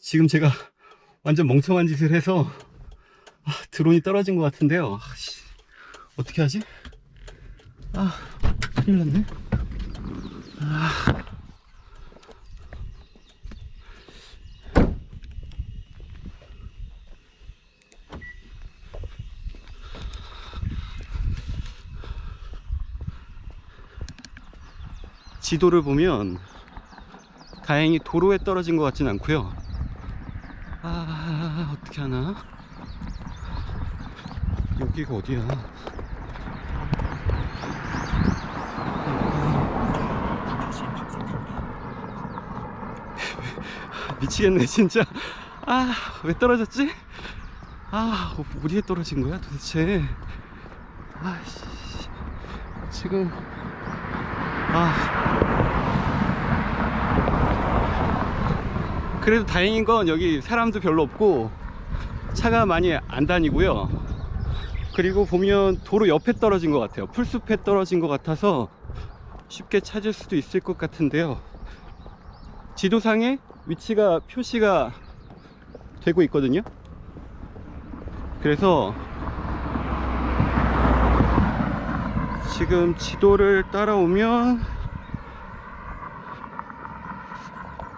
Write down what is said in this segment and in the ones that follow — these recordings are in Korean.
지금 제가 완전 멍청한 짓을 해서 아, 드론이 떨어진 것 같은데요. 아, 씨. 어떻게 하지? 아, 큰일 났네. 아. 지도를 보면 다행히 도로에 떨어진 것 같진 않고요. 아 어떻게 하나? 여기가 어디야? 미치겠네 진짜. 아 왜 떨어졌지? 아 어디에 떨어진 거야 도대체? 아씨 지금 아 그래도 다행인 건 여기 사람도 별로 없고 차가 많이 안 다니고요. 그리고 보면 도로 옆에 떨어진 것 같아요. 풀숲에 떨어진 것 같아서 쉽게 찾을 수도 있을 것 같은데요. 지도상에 위치가 표시가 되고 있거든요. 그래서 지금 지도를 따라오면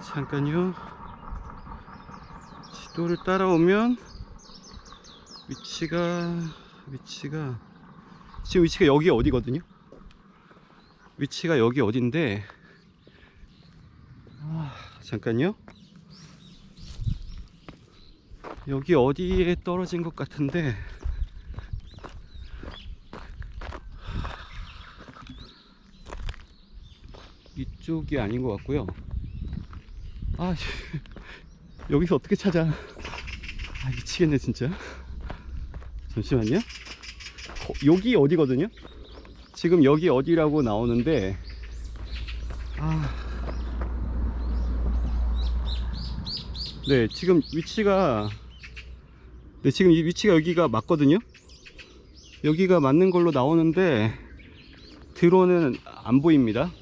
잠깐요 지도를 따라오면 위치가 위치가 지금 위치가 여기 어디거든요 위치가 여기 어딘데 아, 잠깐요 여기 어디에 떨어진 것 같은데 이쪽이 아닌 것 같고요. 아, 씨. 여기서 어떻게 찾아? 아, 미치겠네, 진짜. 잠시만요. 거- 여기 어디거든요? 지금 여기 어디라고 나오는데, 아. 네, 지금 위치가, 네, 지금 이 위치가 여기가 맞거든요? 여기가 맞는 걸로 나오는데, 드론은 안 보입니다.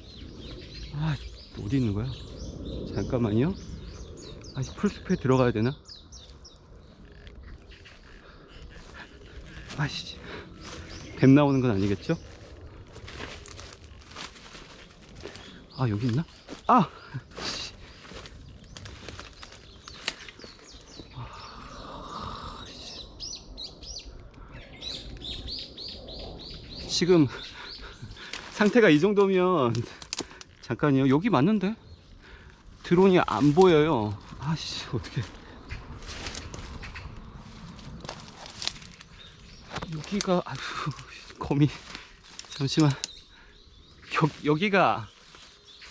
아 어디 있는 거야? 잠깐만요. 아직 풀숲에 들어가야 되나? 아씨 뱀 나오는 건 아니겠죠? 아 여기 있나? 아! 씨. 아, 씨. 지금 상태가 이 정도면 잠깐요 여기 맞는데 드론이 안 보여요 아씨 어떻게. 여기가 아휴 거미. 잠시만. 여, 여기가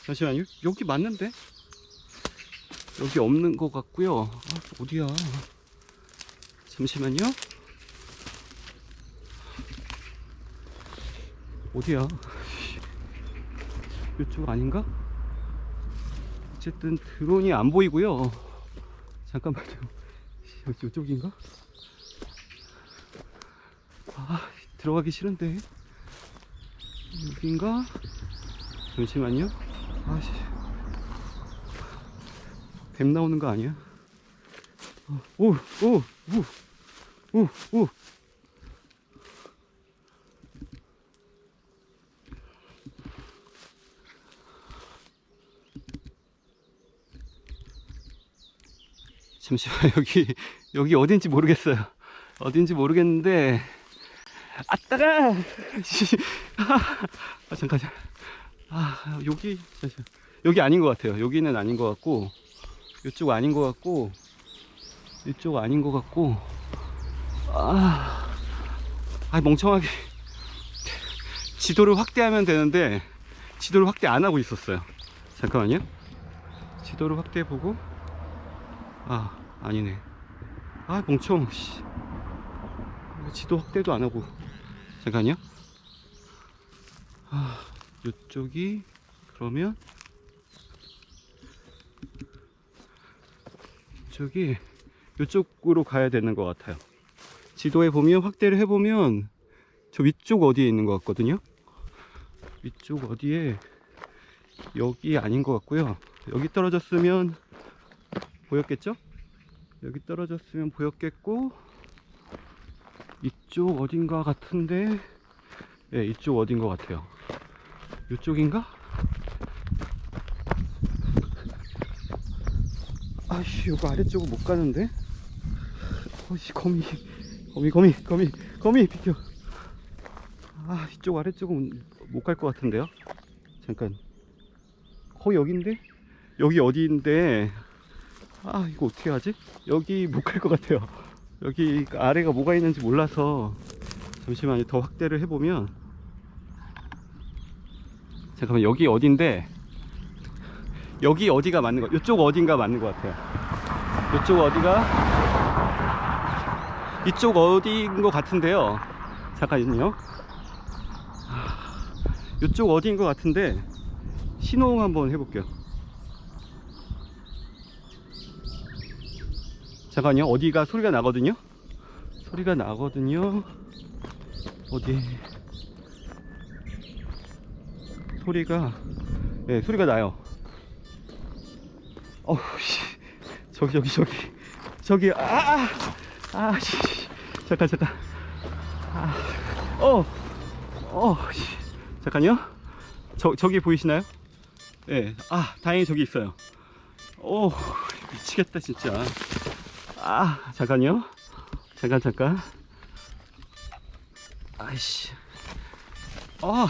잠시만요 여기 맞는데? 여기 없는 것 같고요. 아, 어디야? 잠시만요. 어디야? 이쪽 아닌가? 어쨌든 드론이 안 보이고요. 잠깐만요. 여기 이쪽인가? 아 들어가기 싫은데 여긴가? 잠시만요. 아씨 뱀 나오는 거 아니야? 어, 오, 오, 오, 오, 오. 잠시만 여기 여기 어딘지 모르겠어요. 어딘지 모르겠는데 아따가 씨. 아 잠깐 아 여기. 여기 아닌 것 같아요. 여기는 아닌 것 같고 이쪽 아닌 것 같고 이쪽 아닌 것 같고 아, 아 멍청하게 지도를 확대하면 되는데 지도를 확대 안 하고 있었어요. 잠깐만요. 지도를 확대해 보고 아 아니네. 아 멍청. 씨. 지도 확대도 안 하고. 잠깐요. 아 이쪽이 그러면 이쪽이 이쪽으로 가야 되는 것 같아요. 지도에 보면 확대를 해보면 저 위쪽 어디에 있는 것 같거든요. 위쪽 어디에 여기 아닌 것 같고요. 여기 떨어졌으면 보였겠죠? 여기 떨어졌으면 보였겠고 이쪽 어딘가 같은데 예 이쪽 어딘 것 같아요. 이쪽인가? 아씨 이거 아래쪽은 못 가는데? 어씨 거미 거미 거미 거미 거미 비켜. 아 이쪽 아래쪽은 못 갈 것 같은데요? 잠깐. 거의 여긴데? 여기 어디인데 아 이거 어떻게 하지? 여기 못 갈 것 같아요. 여기 아래가 뭐가 있는지 몰라서 잠시만요. 더 확대를 해보면. 잠깐만 여기 어딘데? 여기 어디가 맞는 거 이쪽 어딘가 맞는 것 같아요. 이쪽 어디가? 이쪽 어디인 것 같은데요. 잠깐만요. 이쪽 어디인 것 같은데 신호음 한번 해볼게요 잠깐요. 어디가 소리가 나거든요? 소리가 나거든요. 어디? 소리가 네 소리가 나요. 어우 씨. 저기 저기 저기. 저기 아아 아, 씨. 잠깐 잠깐. 아 어 어 씨. 잠깐요. 저 저기 보이시나요? 네, 아 다행히 저기 있어요. 오 미치겠다 진짜 아 잠깐요. 잠깐 잠깐. 아이씨. 어.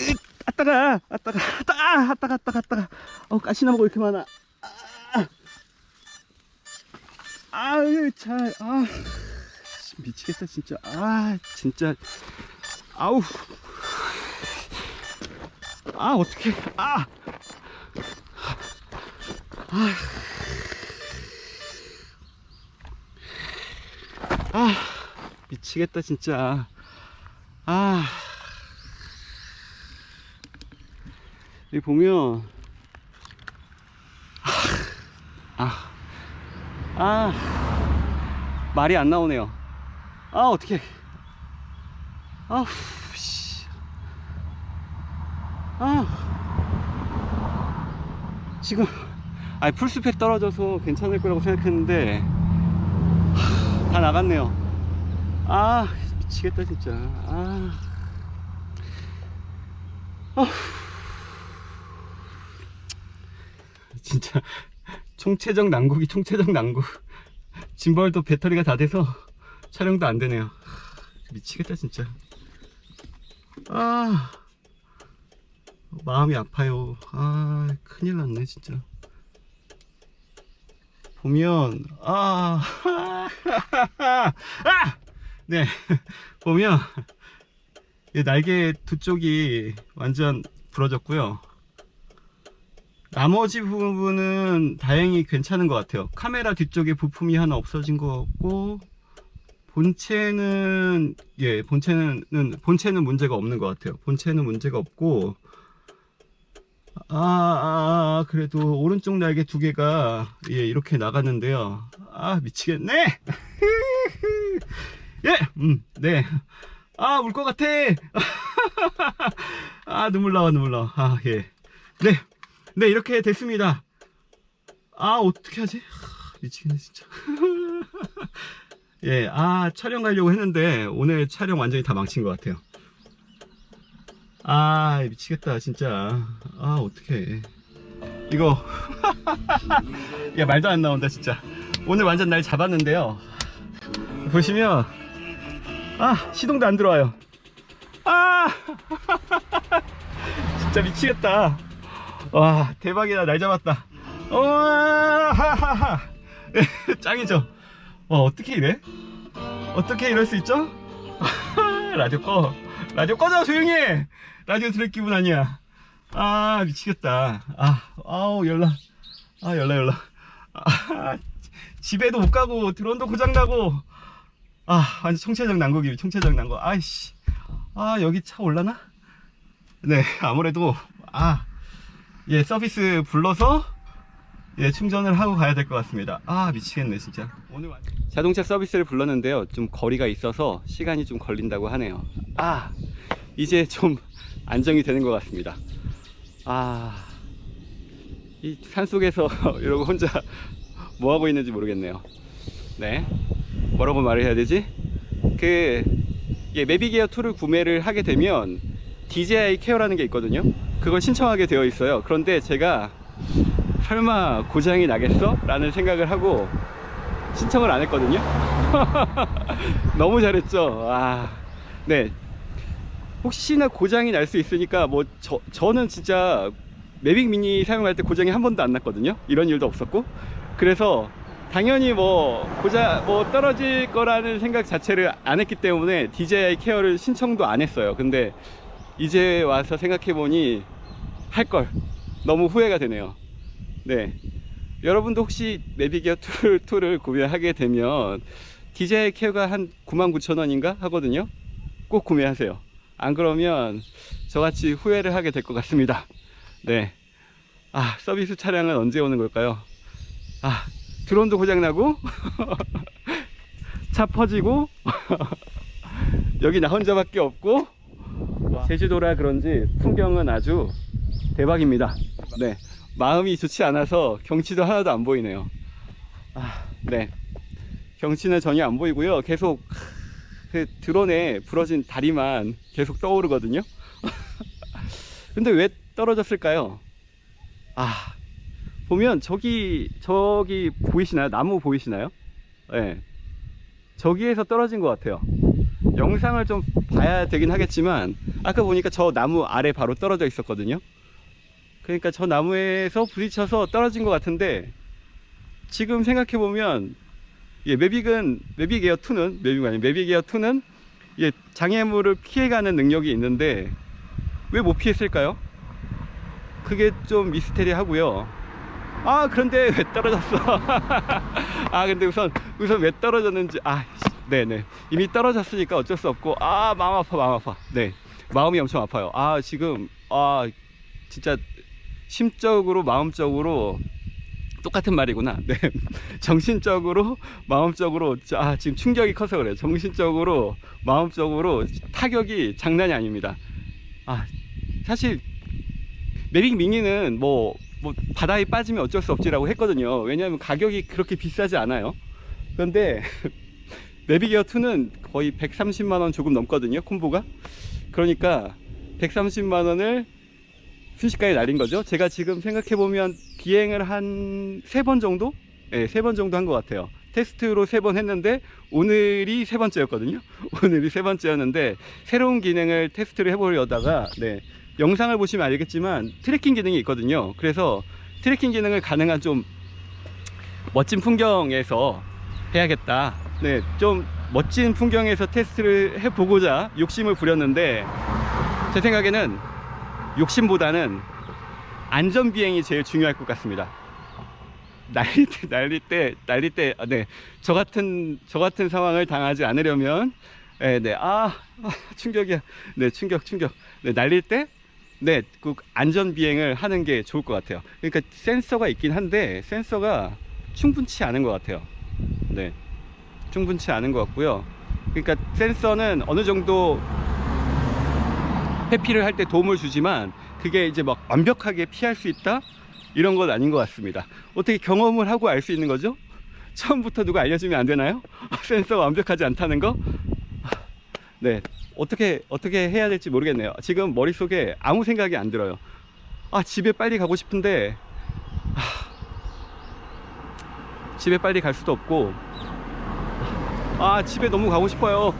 으, 아따가 아따가 아따가 아따가 아따가 아따가. 어 가시나무가 왜 이렇게 많아. 아. 아유 잘아. 미치겠다 진짜. 아 진짜. 아우. 아 어떡해. 아 아 미치겠다 진짜. 아. 여기 보면. 아, 아. 말이 안 나오네요. 아 어떡해. 아우 씨. 아. 지금 아니 풀숲에 떨어져서 괜찮을 거라고 생각했는데 하, 다 나갔네요. 아 미치겠다 진짜. 아. 아후. 진짜 총체적 난국이 총체적 난국. 짐벌도 배터리가 다 돼서 촬영도 안 되네요. 미치겠다 진짜. 아. 마음이 아파요. 아 큰일 났네 진짜 보면 아, 아! 네. 보면 이 날개 두 쪽이 완전 부러졌고요. 나머지 부분은 다행히 괜찮은 것 같아요. 카메라 뒤쪽에 부품이 하나 없어진 것 같고 본체는 예 본체는 본체는 문제가 없는 것 같아요. 본체는 문제가 없고 아, 아, 아, 그래도 오른쪽 날개 두 개가 예 이렇게 나갔는데요. 아 미치겠네. 예 음 네 아 울 것 같아. 아 눈물 나와 눈물 나와. 아 예 네 네 이렇게 됐습니다. 아 어떻게 하지? 하, 미치겠네 진짜. 예, 아, 촬영 가려고 했는데, 오늘 촬영 완전히 다 망친 것 같아요. 아, 미치겠다, 진짜. 아, 어떡해. 이거. 야, 말도 안 나온다, 진짜. 오늘 완전 날 잡았는데요. 보시면, 아, 시동도 안 들어와요. 아! 진짜 미치겠다. 와, 대박이다, 날 잡았다. 와, 하하하. 짱이죠? 와 어떻게 이래? 어떻게 이럴 수 있죠? 라디오 꺼 라디오 꺼져 조용히 해 라디오 들을 기분 아니야. 아 미치겠다. 아 아우 연락 아 연락 연락 아, 집에도 못 가고 드론도 고장 나고. 아 완전 총체적 난국이 총체적 난국 아이씨. 아 여기 차 올라나? 네 아무래도 아 예 서비스 불러서 예, 충전을 하고 가야 될 것 같습니다. 아, 미치겠네, 진짜. 오늘 완... 자동차 서비스를 불렀는데요. 좀 거리가 있어서 시간이 좀 걸린다고 하네요. 아, 이제 좀 안정이 되는 것 같습니다. 아, 이 산속에서 이러고 혼자 뭐 하고 있는지 모르겠네요. 네. 뭐라고 말을 해야 되지? 그 예, 매비게어 2를 구매를 하게 되면 DJI 케어라는 게 있거든요. 그걸 신청하게 되어 있어요. 그런데 제가 설마 고장이 나겠어? 라는 생각을 하고 신청을 안 했거든요. 너무 잘했죠. 아, 네. 혹시나 고장이 날 수 있으니까 뭐 저, 저는 진짜 매빅 미니 사용할 때 고장이 한 번도 안 났거든요. 이런 일도 없었고. 그래서 당연히 뭐 고장 뭐 떨어질 거라는 생각 자체를 안 했기 때문에 DJI 케어를 신청도 안 했어요. 근데 이제 와서 생각해 보니 할 걸 너무 후회가 되네요. 네. 여러분도 혹시 매비기어 2를, 2를 구매하게 되면 DJI 케어가 한 99,000원인가 하거든요. 꼭 구매하세요. 안 그러면 저같이 후회를 하게 될 것 같습니다. 네. 아, 서비스 차량은 언제 오는 걸까요? 아, 드론도 고장나고, 차 퍼지고, 여기 나 혼자밖에 없고, 제주도라 그런지 풍경은 아주 대박입니다. 네. 마음이 좋지 않아서 경치도 하나도 안 보이네요. 아, 네. 경치는 전혀 안 보이고요. 계속 그 드론에 부러진 다리만 계속 떠오르거든요. 근데 왜 떨어졌을까요? 아, 보면 저기 저기 보이시나요? 나무 보이시나요? 네. 저기에서 떨어진 것 같아요. 영상을 좀 봐야 되긴 하겠지만 아까 보니까 저 나무 아래 바로 떨어져 있었거든요. 그러니까 저 나무에서 부딪혀서 떨어진 것 같은데 지금 생각해 보면 예, Mavic은 Mavic Air 2는 Mavic 아니 Mavic Air 2는 예, 장애물을 피해가는 능력이 있는데 왜 못 피했을까요? 그게 좀 미스테리하고요. 아 그런데 왜 떨어졌어? 아 근데 우선 우선 왜 떨어졌는지 아 네네 이미 떨어졌으니까 어쩔 수 없고 아 마음 아파 마음 아파 네 마음이 엄청 아파요. 아 지금 아 진짜 심적으로 마음적으로 똑같은 말이구나. 네. 정신적으로 마음적으로 아 지금 충격이 커서 그래요. 정신적으로 마음적으로 타격이 장난이 아닙니다. 아 사실 매빅 미니는 뭐, 뭐 바다에 빠지면 어쩔 수 없지라고 했거든요. 왜냐하면 가격이 그렇게 비싸지 않아요. 그런데 매빅에어 2는 거의 130만 원 조금 넘거든요. 콤보가. 그러니까 130만 원을 순식간에 날린 거죠. 제가 지금 생각해 보면 비행을 한 세 번 정도, 네, 세 번 정도 한 것 같아요. 테스트로 세 번 했는데 오늘이 세 번째였거든요. 오늘이 세 번째였는데 새로운 기능을 테스트를 해보려다가 네, 영상을 보시면 알겠지만 tracking 기능이 있거든요. 그래서 tracking 기능을 가능한 좀 멋진 풍경에서 해야겠다. 네, 좀 멋진 풍경에서 테스트를 해보고자 욕심을 부렸는데 제 생각에는 욕심보다는 안전 비행이 제일 중요할 것 같습니다. 날릴 때, 날릴 때, 날릴 때, 아, 네, 저 같은 저 같은 상황을 당하지 않으려면, 네, 네, 아, 아 충격이야, 네, 충격, 충격, 네, 날릴 때, 네, 그 안전 비행을 하는 게 좋을 것 같아요. 그러니까 센서가 있긴 한데 센서가 충분치 않은 것 같아요. 네, 충분치 않은 것 같고요. 그러니까 센서는 어느 정도 회피를 할 때 도움을 주지만 그게 이제 막 완벽하게 피할 수 있다? 이런 건 아닌 것 같습니다. 어떻게 경험을 하고 알 수 있는 거죠? 처음부터 누가 알려주면 안 되나요? 센서가 완벽하지 않다는 거 네. 어떻게 어떻게 해야 될지 모르겠네요. 지금 머릿속에 아무 생각이 안 들어요. 아 집에 빨리 가고 싶은데 아, 집에 빨리 갈 수도 없고 아 집에 너무 가고 싶어요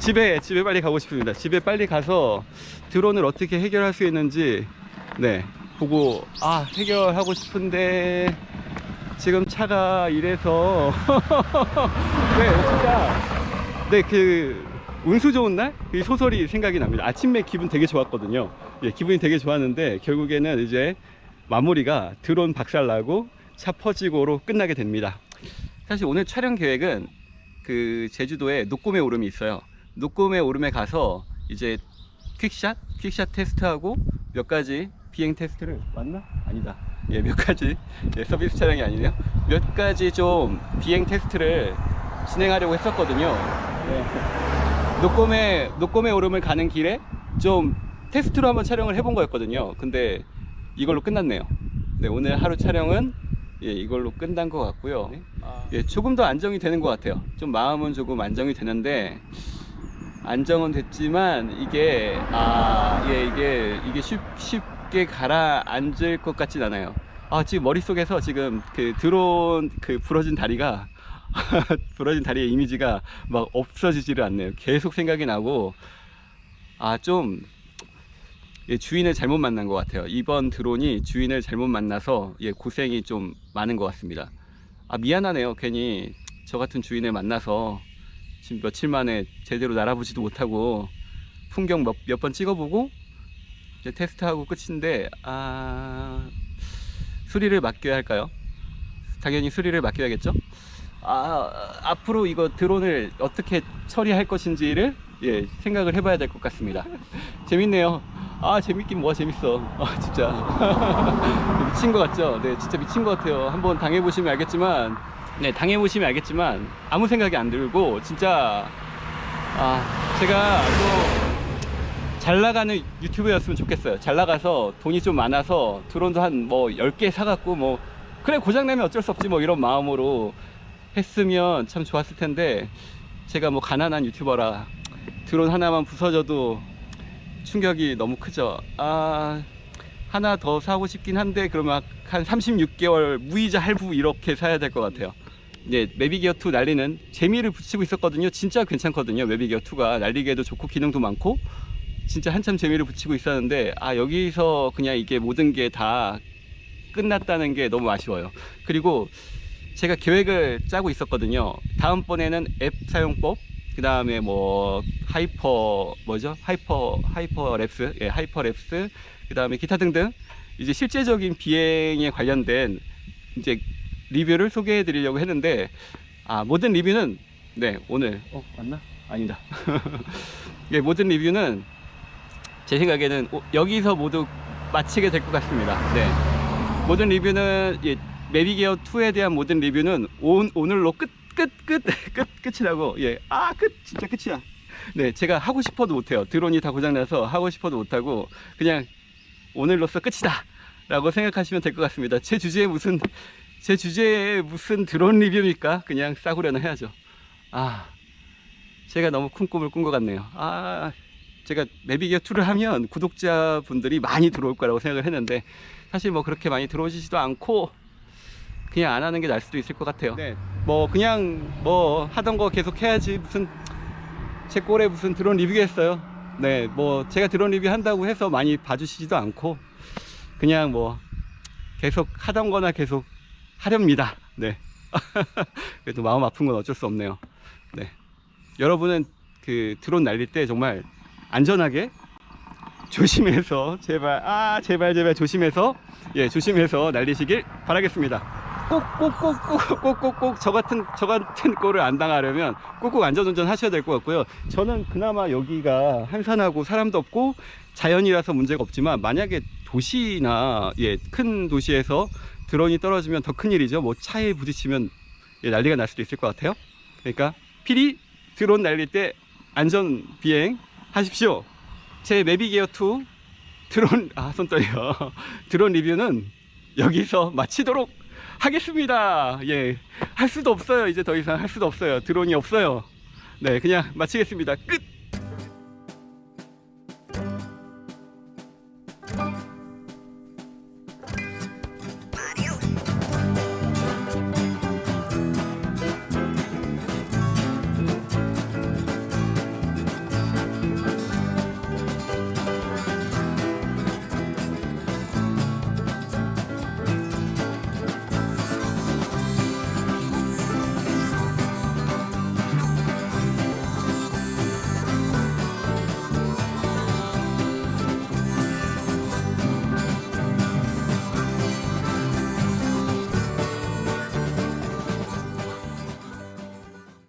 집에 집에 빨리 가고 싶습니다. 집에 빨리 가서 드론을 어떻게 해결할 수 있는지 네 보고 아 해결하고 싶은데 지금 차가 이래서. 네 진짜. 네그 운수 좋은 날 이 소설이 생각이 납니다. 아침에 기분 되게 좋았거든요. 예 기분이 되게 좋았는데 결국에는 이제 마무리가 드론 박살나고 차 퍼지고로 끝나게 됩니다. 사실 오늘 촬영 계획은 그 제주도에 녹곰의 오름이 있어요 녹곰의 오름에 가서 이제 퀵샷? 퀵샷 테스트하고 몇 가지 비행 테스트를 맞나? 아니다. 예 몇 가지. 예, 서비스 차량이 아니네요. 몇 가지 좀 비행 테스트를 진행하려고 했었거든요. 예. 녹곰의 녹곰의 오름을 가는 길에 좀 테스트로 한번 촬영을 해본 거였거든요. 근데 이걸로 끝났네요. 네, 오늘 하루 촬영은 예, 이걸로 끝난 것 같고요. 예, 조금 더 안정이 되는 것 같아요. 좀 마음은 조금 안정이 되는데 안정은 됐지만 이게 아, 예, 이게 이게 쉽, 쉽게 가라앉을 것 같진 않아요. 아, 지금 머릿속에서 지금 그 드론 그 부러진 다리가 부러진 다리의 이미지가 막 없어지지를 않네요. 계속 생각이 나고 아, 좀 예, 주인을 잘못 만난 것 같아요. 이번 드론이 주인을 잘못 만나서 예, 고생이 좀 많은 것 같습니다. 아, 미안하네요. 괜히 저 같은 주인을 만나서 지금 며칠 만에 제대로 날아보지도 못하고 풍경 몇번 찍어보고 이제 테스트하고 끝인데 아 수리를 맡겨야 할까요? 당연히 수리를 맡겨야겠죠? 아 앞으로 이거 드론을 어떻게 처리할 것인지를 예 생각을 해봐야 될 것 같습니다. 재밌네요. 아 재밌긴 뭐가 재밌어. 아 진짜 미친 것 같죠? 네 진짜 미친 것 같아요. 한번 당해보시면 알겠지만 네 당해보시면 알겠지만 아무 생각이 안 들고 진짜 아 제가 또 잘 나가는 유튜브였으면 좋겠어요. 잘 나가서 돈이 좀 많아서 드론도 한 뭐 10개 사갖고 뭐 그래 고장나면 어쩔 수 없지 뭐 이런 마음으로 했으면 참 좋았을 텐데 제가 뭐 가난한 유튜버라 드론 하나만 부서져도 충격이 너무 크죠. 아 하나 더 사고 싶긴 한데 그러면 한 36개월 무이자 할부 이렇게 사야 될 것 같아요. 이제 매비기어 2 날리는 재미를 붙이고 있었거든요. 진짜 괜찮거든요. 매비기어 2가 날리기에도 좋고 기능도 많고 진짜 한참 재미를 붙이고 있었는데 아 여기서 그냥 이게 모든 게 다 끝났다는 게 너무 아쉬워요. 그리고 제가 계획을 짜고 있었거든요. 다음번에는 앱 사용법, 그 다음에 뭐 hyper 뭐죠? hyper hyperlapse, 예, hyperlapse, 그 다음에 기타 등등 이제 실제적인 비행에 관련된 이제 리뷰를 소개해 드리려고 했는데 아 모든 리뷰는 네 오늘 어 맞나? 아니다. 예 모든 리뷰는 제 생각에는 오- 여기서 모두 마치게 될 것 같습니다. 네. 모든 리뷰는 예, 매비기어 2에 대한 모든 리뷰는 온, 오늘로 끝, 끝, 끝, 끝, 끝 이라고. 예. 아, 끝. 진짜 끝이야. 네. 제가 하고 싶어도 못해요. 드론이 다 고장나서 하고 싶어도 못하고 그냥 오늘로써 끝이다. 라고 생각하시면 될 것 같습니다. 제 주제에 무슨, 제 주제에 무슨 드론 리뷰입니까? 그냥 싸구려는 해야죠. 아, 제가 너무 큰 꿈을 꾼 것 같네요. 아, 제가 2를 하면 구독자분들이 많이 들어올 거라고 생각을 했는데 사실 뭐 그렇게 많이 들어오시지도 않고 그냥 안 하는 게 나을 수도 있을 것 같아요. 네. 뭐 그냥 뭐 하던 거 계속 해야지 무슨 제 꼴에 무슨 드론 리뷰겠어요. 네, 뭐 제가 드론 리뷰 한다고 해서 많이 봐주시지도 않고 그냥 뭐 계속 하던 거나 계속 하렵니다. 네. 그래도 마음 아픈 건 어쩔 수 없네요. 네. 여러분은 그 드론 날릴 때 정말 안전하게 조심해서 제발 아 제발 제발 조심해서 예 조심해서 날리시길 바라겠습니다. 꼭꼭꼭꼭꼭꼭꼭 저 같은 저 같은 꼴을 안 당하려면 꼭꼭 안전운전 하셔야 될 것 같고요. 저는 그나마 여기가 한산하고 사람도 없고 자연이라서 문제가 없지만 만약에 도시나 예 큰 도시에서 드론이 떨어지면 더 큰 일이죠. 뭐 차에 부딪히면 예, 난리가 날 수도 있을 것 같아요. 그러니까 필히 드론 날릴 때 안전 비행 하십시오. 제 매비기어 2 드론 아 손 떨려 드론 리뷰는 여기서 마치도록 하겠습니다. 예, 할 수도 없어요. 이제 더 이상 할 수도 없어요. 드론이 없어요. 네, 그냥 마치겠습니다. 끝.